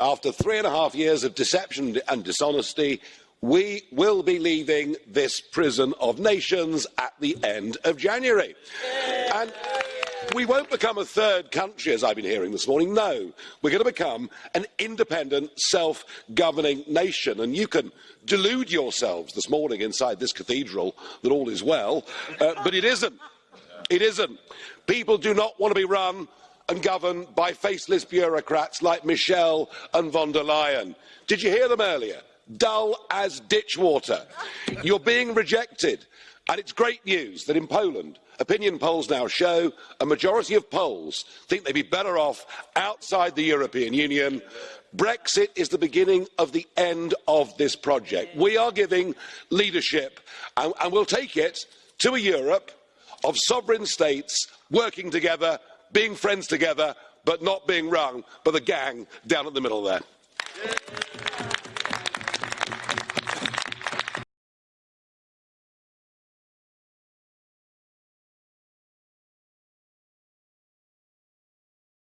after three and a half years of deception and dishonesty, we will be leaving this prison of nations at the end of January. And we won't become a third country, as I've been hearing this morning. No, we're going to become an independent, self-governing nation. And you can delude yourselves this morning inside this cathedral that all is well, uh, but it isn't. It isn't. People do not want to be run and governed by faceless bureaucrats like Michel and von der Leyen. Did you hear them earlier? Dull as ditch water. You're being rejected. And it's great news that in Poland, opinion polls now show a majority of Poles think they'd be better off outside the European Union. Brexit is the beginning of the end of this project. We are giving leadership, and, and we'll take it to a Europe of sovereign states working together, being friends together, but not being rung by the gang down at the middle there.